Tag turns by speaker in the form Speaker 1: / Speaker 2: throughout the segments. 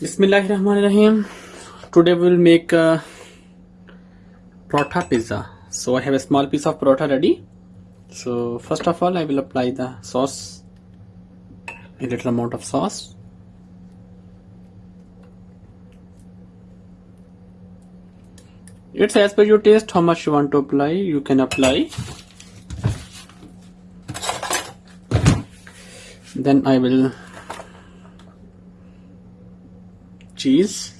Speaker 1: Bismillahirrahmanirrahim. Today we will make uh, a paratha pizza. So I have a small piece of paratha ready. So first of all I will apply the sauce, a little amount of sauce. It's as per your taste how much you want to apply. You can apply. Then I will cheese.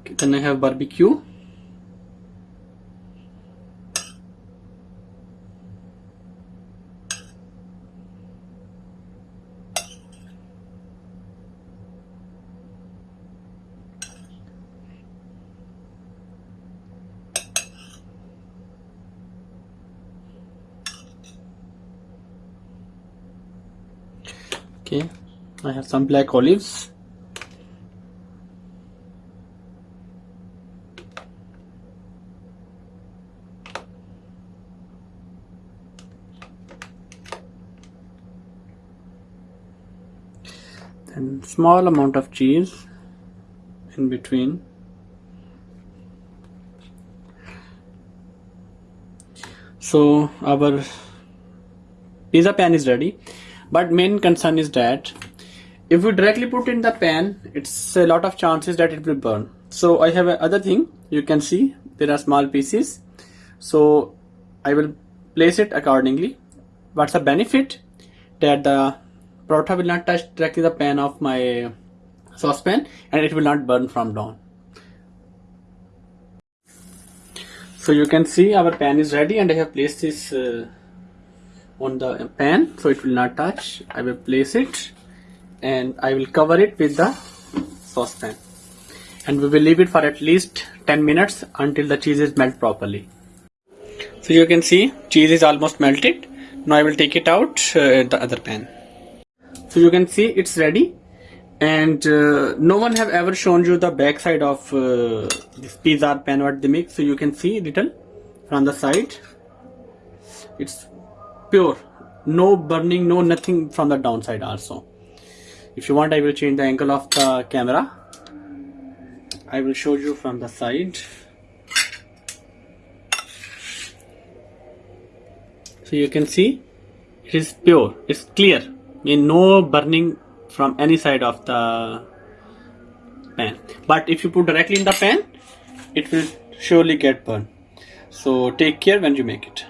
Speaker 1: Okay, then I have barbecue okay. I have some black olives. And small amount of cheese in between. So our pizza pan is ready but main concern is that if we directly put in the pan it's a lot of chances that it will burn. So I have another thing. You can see there are small pieces. So I will place it accordingly. What's the benefit? That the paratha will not touch directly the pan of my saucepan and it will not burn from down so you can see our pan is ready and I have placed this uh, on the pan so it will not touch. I will place it and I will cover it with the saucepan. And we will leave it for at least 10 minutes until the cheese is melt properly. So you can see cheese is almost melted. Now I will take it out uh, the other pan. So you can see it's ready. And uh, no one have ever shown you the back side of uh, this pizza pan what they make. So you can see little from the side. It's pure. No burning no nothing from the downside also. If you want I will change the angle of the camera. I will show you from the side. So you can see it is pure. It's clear. Mean no burning from any side of the pan. But if you put directly in the pan it will surely get burned. So take care when you make it